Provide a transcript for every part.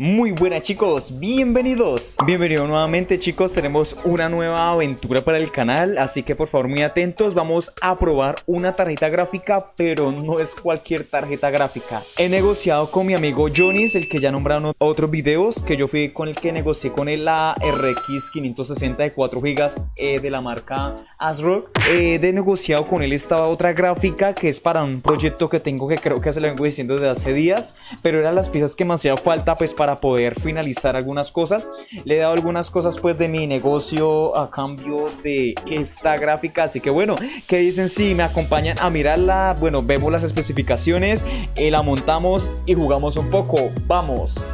Muy buenas chicos, bienvenidos. Bienvenidos nuevamente chicos, tenemos una nueva aventura para el canal Así que por favor muy atentos, vamos a probar una tarjeta gráfica Pero no es cualquier tarjeta gráfica. He negociado con mi amigo Jonis, el que ya nombraron otros videos Que yo fui con el que negocié con él la RX 560 de 4 GB De la marca ASRock. He negociado con él esta otra gráfica Que es para un proyecto que tengo que creo que se lo vengo diciendo desde hace días Pero eran las piezas que me hacía falta pues para para poder finalizar algunas cosas. Le he dado algunas cosas pues de mi negocio a cambio de esta gráfica. Así que bueno, ¿qué dicen si me acompañan a mirarla? Bueno, vemos las especificaciones, y la montamos y jugamos un poco. ¡Vamos!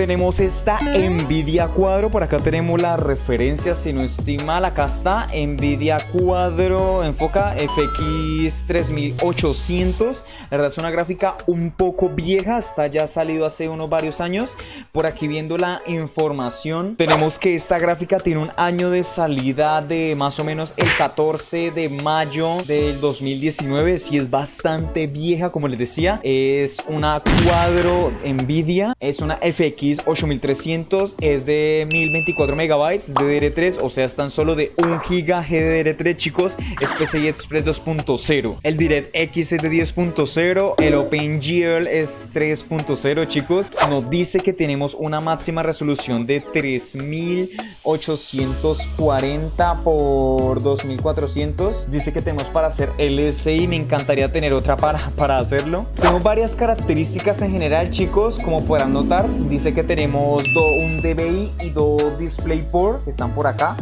Tenemos esta Nvidia Cuadro. Por acá tenemos la referencia, si no estoy mal. Acá está Nvidia Cuadro. Enfoca FX 3800. La verdad es una gráfica un poco vieja. Está ya salido hace unos varios años. Por aquí viendo la información. Tenemos que esta gráfica tiene un año de salida de más o menos el 14 de mayo del 2019. Si es bastante vieja, como les decía. Es una Cuadro Nvidia. Es una FX 8300 es de 1024 megabytes DDR3, o sea, están solo de 1 giga GDDR3, chicos. Es PCI Express 2.0. El DirectX es de 10.0, el OpenGL es 3.0, chicos. Nos dice que tenemos una máxima resolución de 3840 por 2400. Dice que tenemos para hacer LSI, me encantaría tener otra para, para hacerlo. Tenemos varias características en general, chicos, como podrán notar. Dice que tenemos un DBI y dos DisplayPort que están por acá.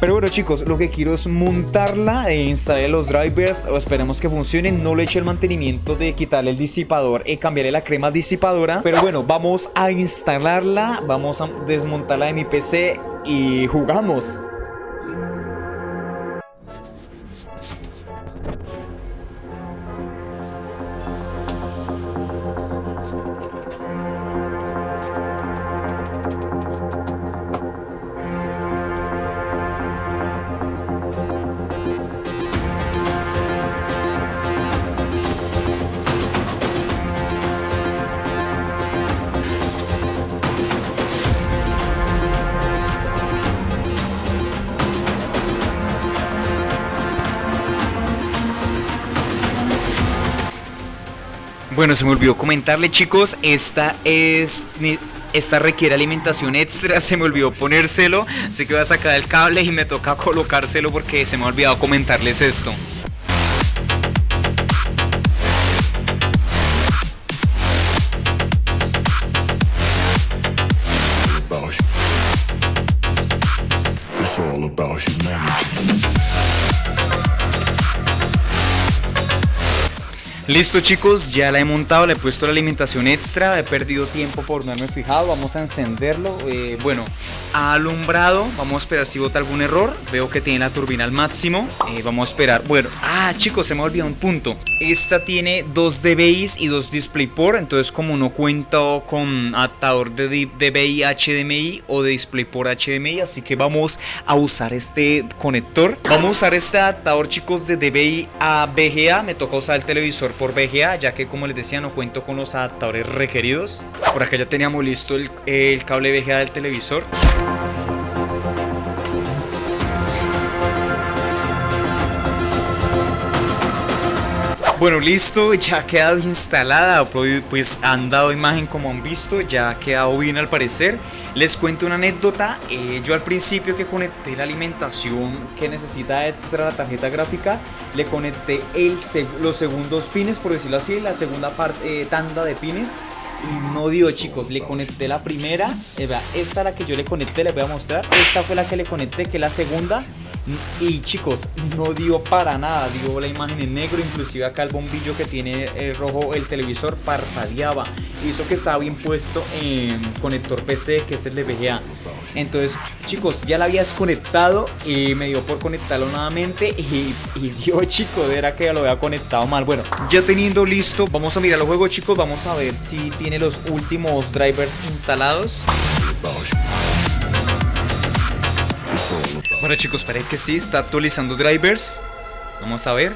Pero bueno chicos, lo que quiero es montarla e instalar los drivers o esperemos que funcionen. No le eche el mantenimiento de quitarle el disipador y cambiarle la crema disipadora. Pero bueno, vamos a instalarla, vamos a desmontarla de mi PC y jugamos. Bueno, se me olvidó comentarle chicos, esta es... Esta requiere alimentación extra, se me olvidó ponérselo, así que voy a sacar el cable y me toca colocárselo porque se me ha olvidado comentarles esto. Listo chicos, ya la he montado, le he puesto la alimentación extra, he perdido tiempo por no haberme fijado, vamos a encenderlo, eh, bueno, ha alumbrado, vamos a esperar si bota algún error, veo que tiene la turbina al máximo, eh, vamos a esperar, bueno, ah chicos, se me ha olvidado un punto, esta tiene dos DBIs y dos DisplayPort, entonces como no cuento con adaptador de DBI HDMI o de DisplayPort HDMI, así que vamos a usar este conector, vamos a usar este adaptador chicos de DBI a VGA, me toca usar el televisor por VGA, ya que como les decía no cuento con los adaptadores requeridos. Por acá ya teníamos listo el, el cable VGA del televisor. Bueno, listo, ya ha quedado instalada, pues, han dado imagen como han visto, ya ha quedado bien al parecer. Les cuento una anécdota, eh, yo al principio que conecté la alimentación que necesita extra la tarjeta gráfica, le conecté los segundos pines, por decirlo así, la segunda parte, eh, tanda de pines y no dio chicos, le conecté la primera, eh, esta la que yo le conecté, les voy a mostrar, esta fue la que le conecté, que es la segunda y chicos, no dio para nada, dio la imagen en negro, inclusive acá el bombillo que tiene el rojo el televisor parpadeaba. Hizo que estaba bien puesto en conector PC, que es el de VGA. Entonces, chicos, ya la había desconectado y me dio por conectarlo nuevamente y, y dio, chicos, era que ya lo había conectado mal. Bueno, ya teniendo listo, vamos a mirar el juego, chicos, vamos a ver si tiene los últimos drivers instalados. Bueno chicos, parece que sí, está actualizando drivers. Vamos a ver.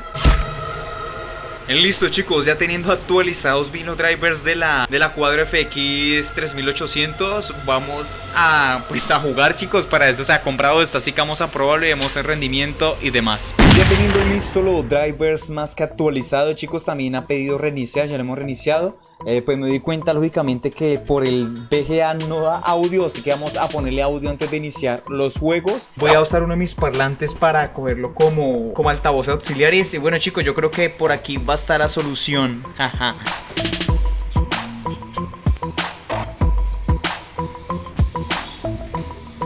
Listo chicos, ya teniendo actualizados vino drivers de la, de la Cuadro FX 3800 Vamos a, pues a jugar chicos, para eso se ha comprado esta Así que vamos a probarlo y vemos el rendimiento y demás. Ya teniendo listo los drivers más que actualizados chicos También ha pedido reiniciar, ya lo hemos reiniciado eh, Pues me di cuenta lógicamente que por el VGA no da audio Así que vamos a ponerle audio antes de iniciar los juegos Voy a usar uno de mis parlantes para cogerlo como, como altavoz auxiliares Y bueno chicos, yo creo que por aquí va a estar la solución.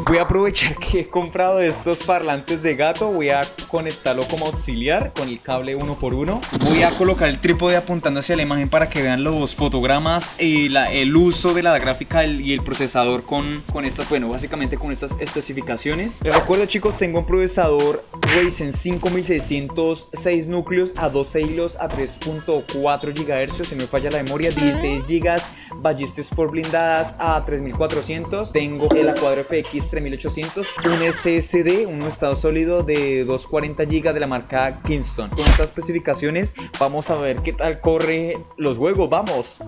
Voy a aprovechar que he comprado estos parlantes de gato, voy a conectarlo como auxiliar con el cable uno por uno. Voy a colocar el trípode apuntando hacia la imagen para que vean los fotogramas y la, el uso de la gráfica y el procesador con, con estas, bueno, básicamente con estas especificaciones. Les recuerdo chicos, tengo un procesador Ryzen 5600, 6 núcleos a 12 hilos a 3.4 GHz, si no me falla la memoria, 16 GB, ballistas por blindadas a 3400. Tengo el Aquadro FX 3800, un SSD, un estado sólido de 240 GB de la marca Kingston. Con estas especificaciones vamos a ver qué tal corre los juegos, vamos.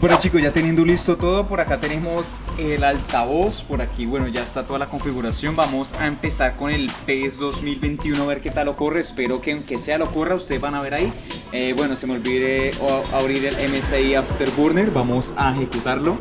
Bueno chicos, ya teniendo listo todo, por acá tenemos el altavoz, por aquí, bueno, ya está toda la configuración. Vamos a empezar con el PES 2021, a ver qué tal ocurre. Espero que aunque sea lo ocurra, ustedes van a ver ahí. Eh, bueno, se me olvide abrir el MSI Afterburner, vamos a ejecutarlo.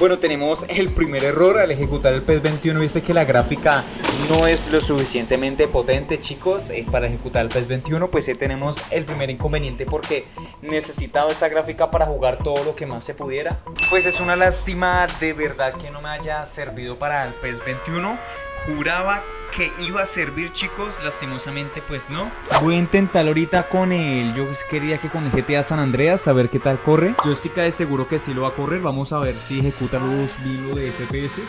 Bueno, tenemos el primer error al ejecutar el PES 21 dice que la gráfica no es lo suficientemente potente chicos eh, para ejecutar el PES 21 pues ahí tenemos el primer inconveniente porque necesitaba esta gráfica para jugar todo lo que más se pudiera. Pues es una lástima de verdad que no me haya servido para el PES 21 juraba que iba a servir chicos, lastimosamente pues no Voy a intentar ahorita con el, yo quería que con el GTA San Andreas a ver qué tal corre. Yo estoy de seguro que sí lo va a correr, vamos a ver si ejecuta los vivos de FPS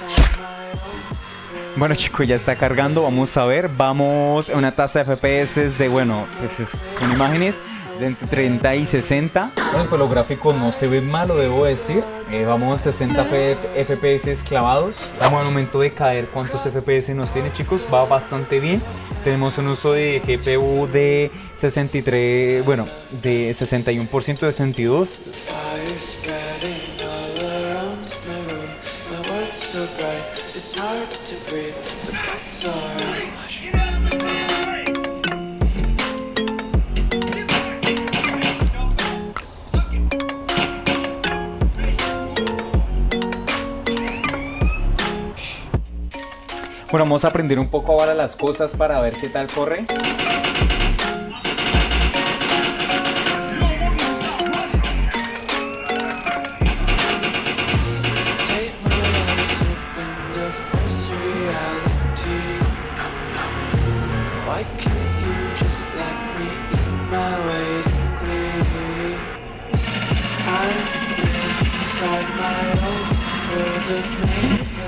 bueno chicos, ya está cargando, vamos a ver, vamos a una tasa de FPS de, bueno, pues son imágenes de entre 30 y 60. Bueno, pues los gráficos no se ven mal, lo debo decir. Eh, vamos a 60 FPS clavados. Vamos al momento de caer cuántos FPS nos tiene chicos, va bastante bien. Tenemos un uso de GPU de 63, bueno, de 61% de 62. Bueno, vamos a aprender un poco ahora las cosas para ver qué tal corre.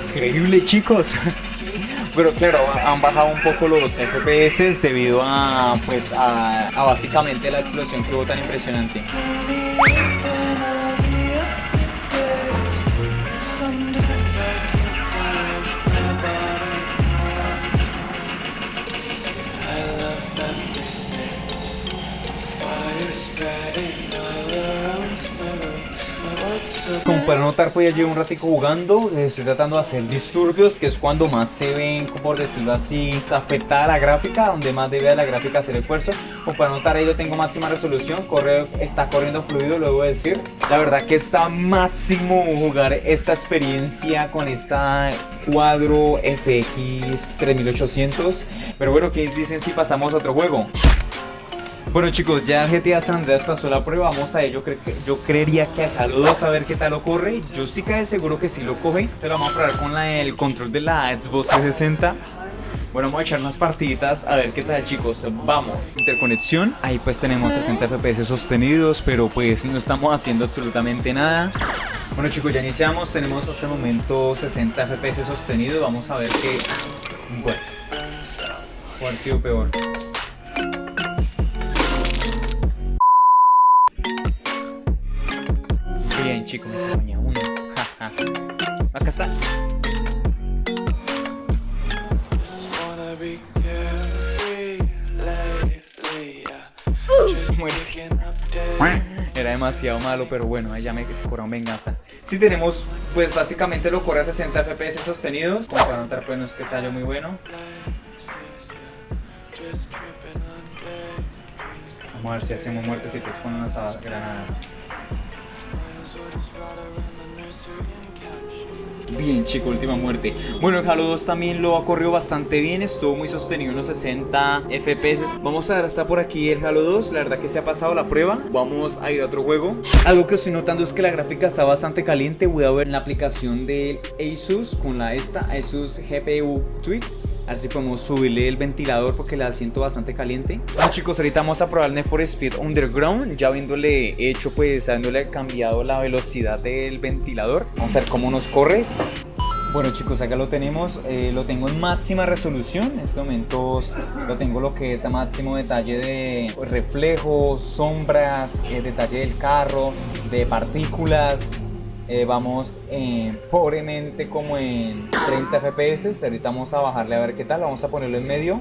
Increíble chicos. Pero claro, han bajado un poco los FPS debido a, pues, a, básicamente la explosión que hubo tan impresionante. Como para notar, pues ya llevo un ratico jugando, estoy tratando de hacer disturbios, que es cuando más se ven, por decirlo así, afectada la gráfica, donde más debe la gráfica hacer esfuerzo. Como para notar, ahí lo tengo máxima resolución, corre, está corriendo fluido, lo debo decir. La verdad que está máximo jugar esta experiencia con esta cuadro FX 3800. Pero bueno, ¿qué dicen si pasamos a otro juego? Bueno chicos, ya GTA San Andreas pasó la prueba, vamos a ello, yo creería que acá los a ver qué tal ocurre, yo estoy casi seguro que sí lo coge, se lo vamos a probar con el control de la Xbox 360 bueno, vamos a echar unas partiditas a ver qué tal chicos, vamos. Interconexión, ahí pues tenemos 60 FPS sostenidos Pero pues no estamos haciendo absolutamente nada. Bueno chicos, ya iniciamos, tenemos hasta el momento 60 FPS sostenidos Vamos a ver qué... Bueno sido peor. Bien, chicos, me cabaña uno. Acá está. Era demasiado malo, pero bueno, ya me se un venganza. Si tenemos, pues básicamente lo corre a 60 FPS sostenidos. Como para notar, pues no es que sea muy bueno. Vamos a ver si hacemos muertecitas con unas granadas. Bien, chico, última muerte. Bueno, el Halo 2 también lo ha corrido bastante bien. Estuvo muy sostenido, unos 60 FPS. Vamos a ver hasta por aquí el Halo 2. La verdad que se ha pasado la prueba. Vamos a ir a otro juego. Algo que estoy notando es que la gráfica está bastante caliente. Voy a ver la aplicación del Asus con la esta, Asus GPU Tweak a ver si podemos subirle el ventilador porque la siento bastante caliente. Bueno chicos, ahorita vamos a probar el Need for Speed Underground. Ya habiéndole hecho, pues, habiéndole cambiado la velocidad del ventilador. Vamos a ver cómo nos corre. Bueno chicos, acá lo tenemos, eh, lo tengo en máxima resolución, en estos momentos lo tengo lo que es a máximo detalle de reflejos, sombras, eh, detalle del carro, de partículas, eh, vamos eh, pobremente como en 30 fps ahorita vamos a bajarle a ver qué tal. Vamos a ponerlo en medio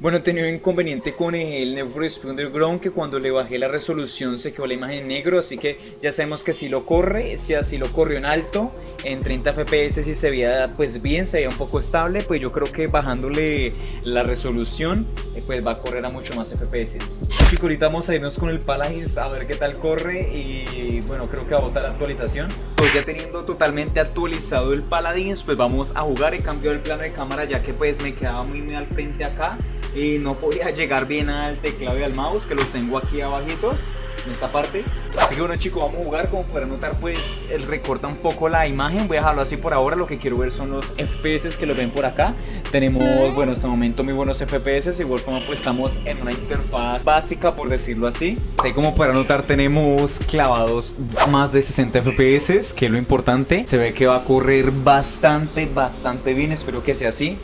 bueno, he tenido inconveniente con el Speed Underground que cuando le bajé la resolución se quedó la imagen en negro, así que ya sabemos que si lo corre, si así lo corrió en alto, en 30 fps si se veía pues bien, se veía un poco estable, pues yo creo que bajándole la resolución eh, pues va a correr a mucho más fps. Chicos, ahorita vamos a irnos con el Paladins a ver qué tal corre y bueno, creo que va a botar la actualización. Pues ya teniendo totalmente actualizado el Paladins, pues vamos a jugar, he cambiado el plano de cámara ya que pues me quedaba muy, muy al frente acá y no podía llegar bien al teclado y al mouse que los tengo aquí abajitos en esta parte. Así que bueno chicos vamos a jugar. Como para notar pues el recorta un poco la imagen. Voy a dejarlo así por ahora. Lo que quiero ver son los FPS que lo ven por acá. Tenemos bueno en este momento muy buenos FPS igual forma pues estamos en una interfaz básica por decirlo así. Así como para notar tenemos clavados más de 60 FPS que es lo importante. Se ve que va a correr bastante bastante bien. Espero que sea así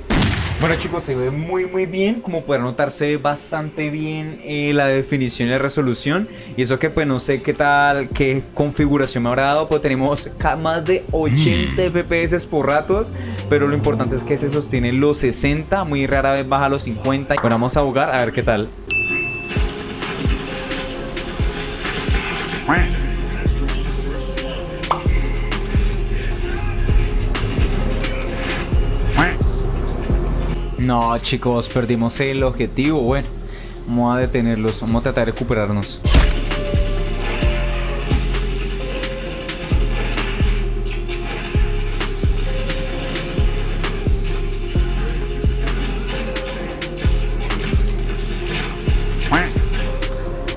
bueno chicos, se ve muy muy bien, como pueden notar se ve bastante bien eh, la definición y la resolución. Y eso que pues no sé qué tal, qué configuración me habrá dado, pues tenemos más de 80 mm. FPS por ratos Pero lo importante es que se sostiene los 60, muy rara vez baja los 50 Bueno, vamos a jugar a ver qué tal No, chicos, perdimos el objetivo. Bueno, vamos a detenerlos. Vamos a tratar de recuperarnos.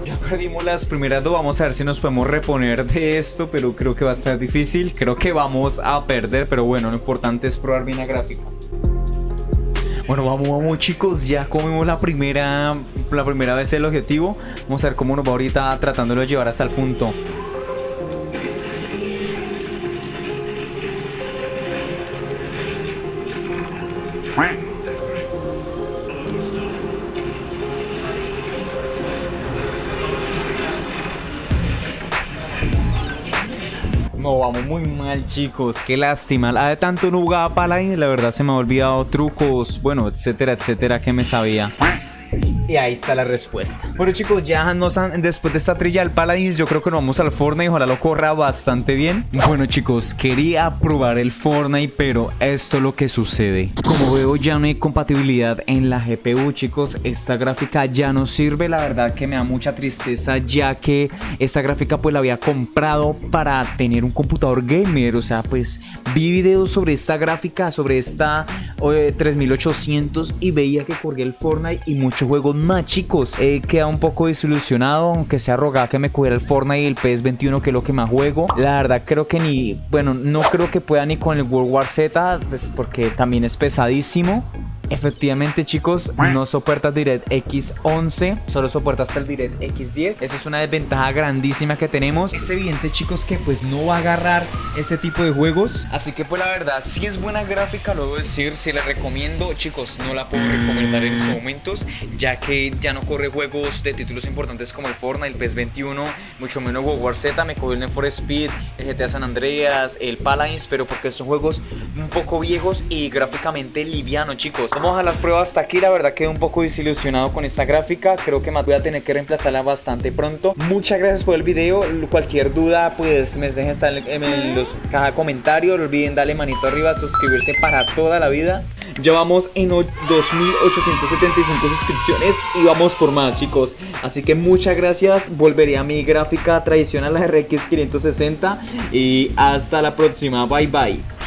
Ya perdimos las primeras dos, vamos a ver si nos podemos reponer de esto, pero creo que va a estar difícil, creo que vamos a perder, pero bueno, lo importante es probar bien la gráfica. Bueno, vamos, vamos chicos, ya comimos la primera, la primera vez el objetivo. Vamos a ver cómo nos va ahorita tratándolo de llevar hasta el punto. Vamos muy mal chicos, qué lástima. La de tanto no jugaba Paladin, la verdad se me ha olvidado trucos, bueno, etcétera, etcétera, que me sabía. Y ahí está la respuesta. Bueno chicos, ya nos han, después de esta trilla del Paladins, yo creo que nos vamos al Fortnite. Ojalá lo corra bastante bien. Bueno chicos, quería probar el Fortnite, pero esto es lo que sucede. Como veo ya no hay compatibilidad en la GPU chicos. Esta gráfica ya no sirve. La verdad que me da mucha tristeza ya que esta gráfica pues la había comprado para tener un computador gamer. O sea, pues vi videos sobre esta gráfica, sobre esta 3800 y veía que corría el Fortnite y muchos juegos más chicos. He quedado un poco desilusionado, aunque sea rogado que me cogiera el Fortnite y el PS21 que es lo que más juego. La verdad creo que ni, bueno, no creo que pueda ni con el World War Z, pues porque también es pesadísimo. Efectivamente chicos, no soporta DirectX 11, solo soporta hasta el DirectX 10. Eso es una desventaja grandísima que tenemos. Es evidente chicos que pues no va a agarrar este tipo de juegos. Así que pues la verdad, si es buena gráfica, lo debo decir, si la recomiendo, chicos, no la puedo recomendar en estos momentos, ya que ya no corre juegos de títulos importantes como el Fortnite, el PES 21, mucho menos World War Z, me cogió el Need for Speed, el GTA San Andreas, el Paladins, pero porque son juegos un poco viejos y gráficamente livianos, chicos. Vamos a la prueba hasta aquí, la verdad quedé un poco desilusionado con esta gráfica, creo que más voy a tener que reemplazarla bastante pronto. Muchas gracias por el video, cualquier duda pues me dejen estar en, los caja comentarios, no olviden darle manito arriba, suscribirse para toda la vida. Ya vamos en 2875 suscripciones y vamos por más chicos. Así que muchas gracias. Volveré a mi gráfica tradicional la RX 560 Y hasta la próxima, bye bye